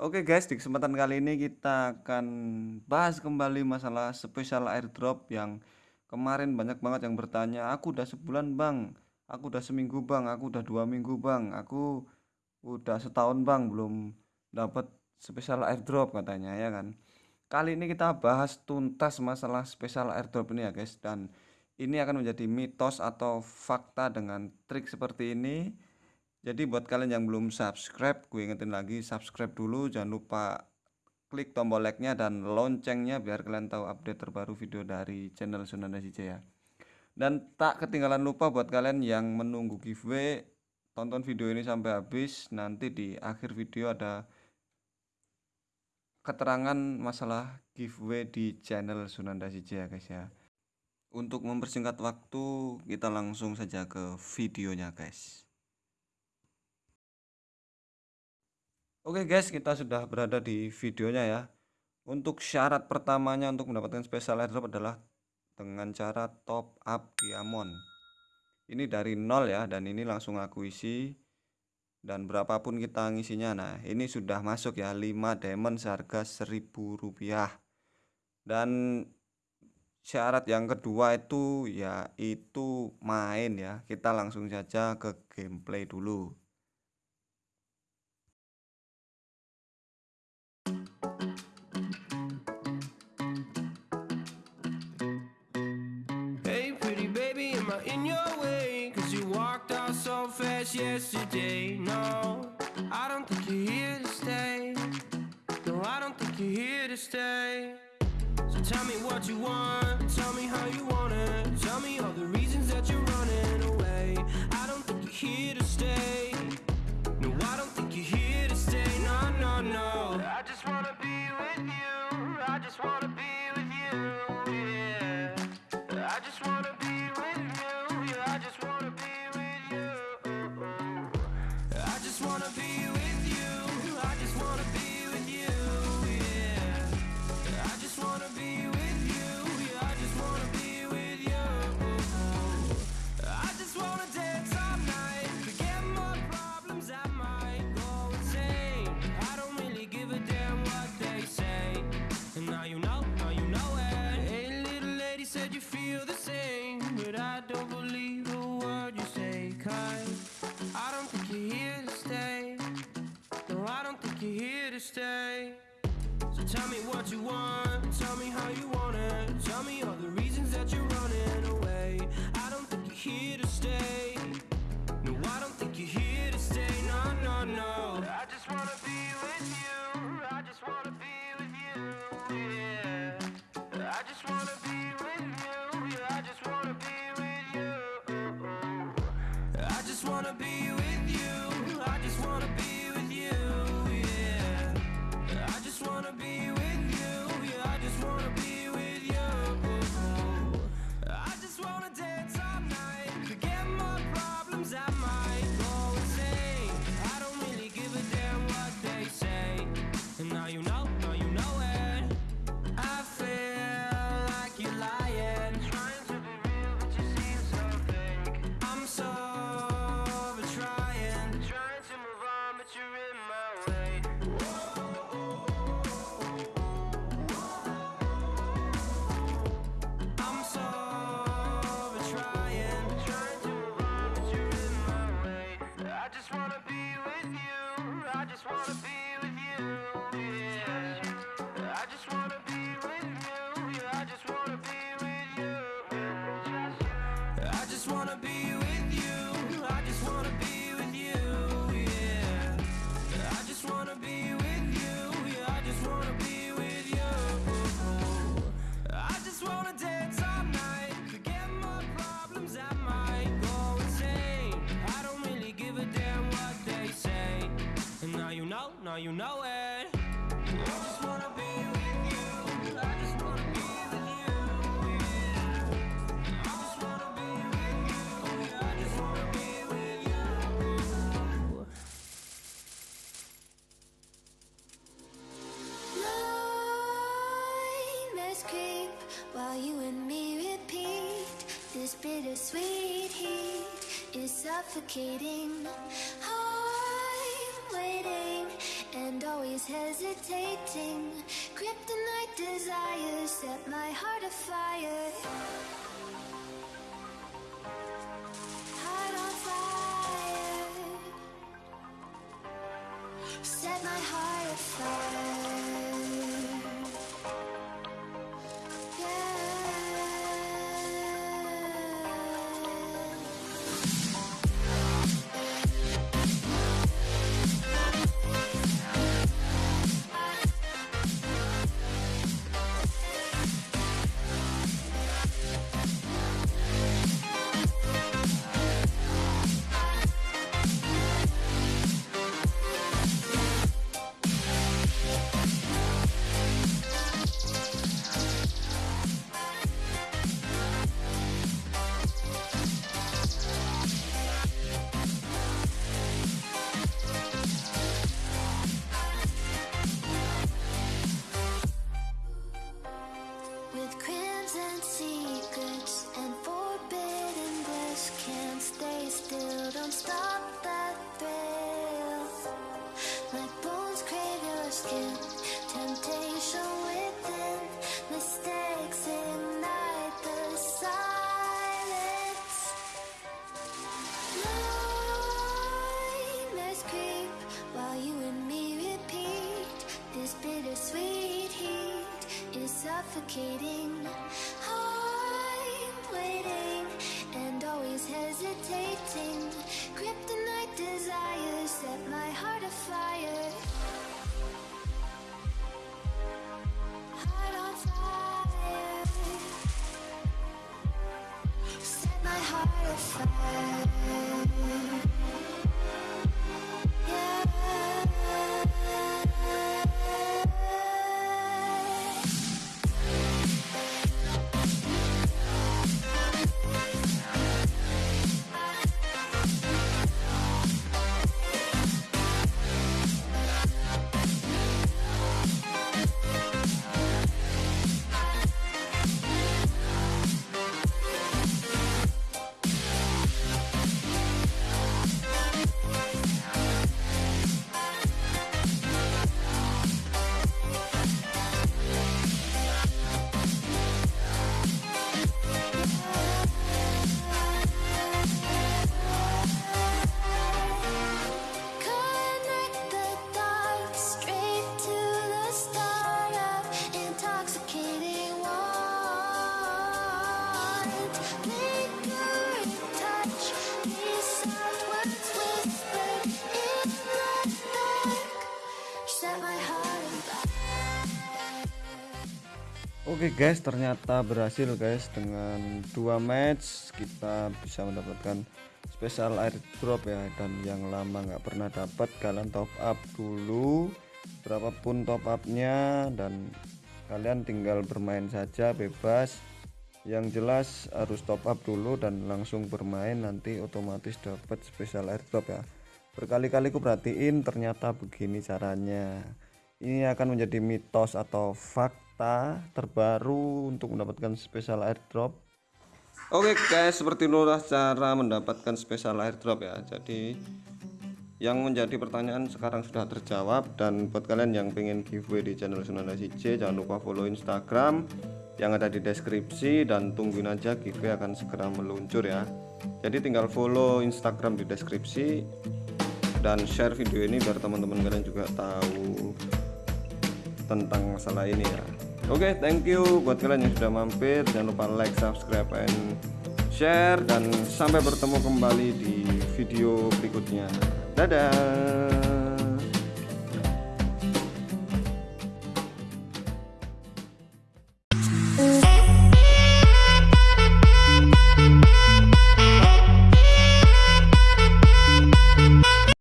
Oke guys, di kesempatan kali ini kita akan bahas kembali masalah spesial airdrop yang kemarin banyak banget yang bertanya, aku udah sebulan bang, aku udah seminggu bang, aku udah dua minggu bang, aku udah setahun bang belum dapat spesial airdrop katanya ya kan. Kali ini kita bahas tuntas masalah spesial airdrop ini ya guys. Dan ini akan menjadi mitos atau fakta dengan trik seperti ini jadi buat kalian yang belum subscribe, gue ingetin lagi subscribe dulu, jangan lupa klik tombol like-nya dan loncengnya biar kalian tahu update terbaru video dari channel Sunanda CJ ya. Dan tak ketinggalan lupa buat kalian yang menunggu giveaway, tonton video ini sampai habis. Nanti di akhir video ada keterangan masalah giveaway di channel Sunanda CJ ya guys ya. Untuk mempersingkat waktu, kita langsung saja ke videonya guys. Oke guys, kita sudah berada di videonya ya. Untuk syarat pertamanya untuk mendapatkan special airdrop adalah dengan cara top up diamond. Ini dari nol ya, dan ini langsung aku isi. Dan berapapun kita ngisinya, nah ini sudah masuk ya 5 diamond seharga 1000 rupiah. Dan syarat yang kedua itu ya itu main ya. Kita langsung saja ke gameplay dulu. Fast yesterday. No, I don't think you're here to stay. No, I don't think you're here to stay. So tell me what you want, tell me stay. So tell me what you want, tell me how you want it. Tell me all the reasons that you're running away. I don't think you're here I just wanna be with you. I just wanna be with you. Yeah. I just wanna be with you. Yeah, I just wanna be with you. I just wanna dance all night. Forget my problems. I might go insane. I don't really give a damn what they say. And now you know, now you know it. I just wanna This bittersweet heat is suffocating. I'm waiting, and always hesitating. Kryptonite desires set my heart afire. Temptation within Mistakes ignite the silence Nightmares creep while you and me repeat. This heat is suffocating. I'm waiting and always hesitating. Kryptonite desires set my heart afire. side Oke guys, ternyata berhasil guys dengan dua match kita bisa mendapatkan special airdrop ya dan yang lama nggak pernah dapat kalian top up dulu berapapun top upnya dan kalian tinggal bermain saja bebas. Yang jelas harus top up dulu dan langsung bermain nanti otomatis dapat special airdrop ya. Berkali-kali ku perhatiin ternyata begini caranya. Ini akan menjadi mitos atau fakta terbaru untuk mendapatkan special airdrop Oke guys, seperti itulah cara mendapatkan special airdrop ya. Jadi yang menjadi pertanyaan sekarang sudah terjawab dan buat kalian yang pengen giveaway di channel Sunanda CJ jangan lupa follow Instagram yang ada di deskripsi dan tungguin aja giveaway akan segera meluncur ya. Jadi tinggal follow Instagram di deskripsi dan share video ini biar teman-teman kalian juga tahu tentang masalah ini ya oke thank you. Buat kalian yang sudah mampir jangan lupa like subscribe and share. Dan sampai bertemu kembali di video berikutnya. Dadah